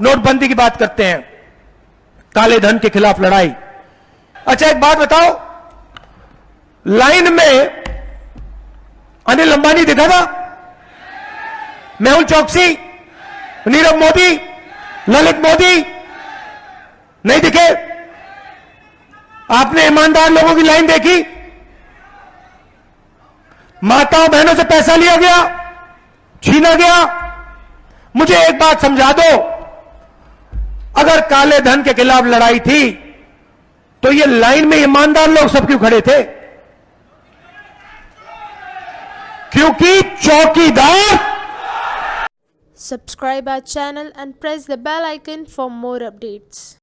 नोटबंदी की बात करते हैं। काले धन के खिलाफ लड़ाई। अच्छा एक बात बताओ। लाइन में अनिल अंबानी दिखा था? मेहुल चौकसी? नीरव मोदी? ललित मोदी? नहीं दिखे? आपने ईमानदार लोगों की लाइन देखी? माताओं बहनों से पैसा लिया गया, छीना गया। मुझे एक बात समझा दो। अगर काले धन के खिलाफ लड़ाई थी तो ये लाइन में ईमानदार लोग सब क्यों खड़े थे? क्योंकि चौकीदार subscribe our channel and press the bell icon for more updates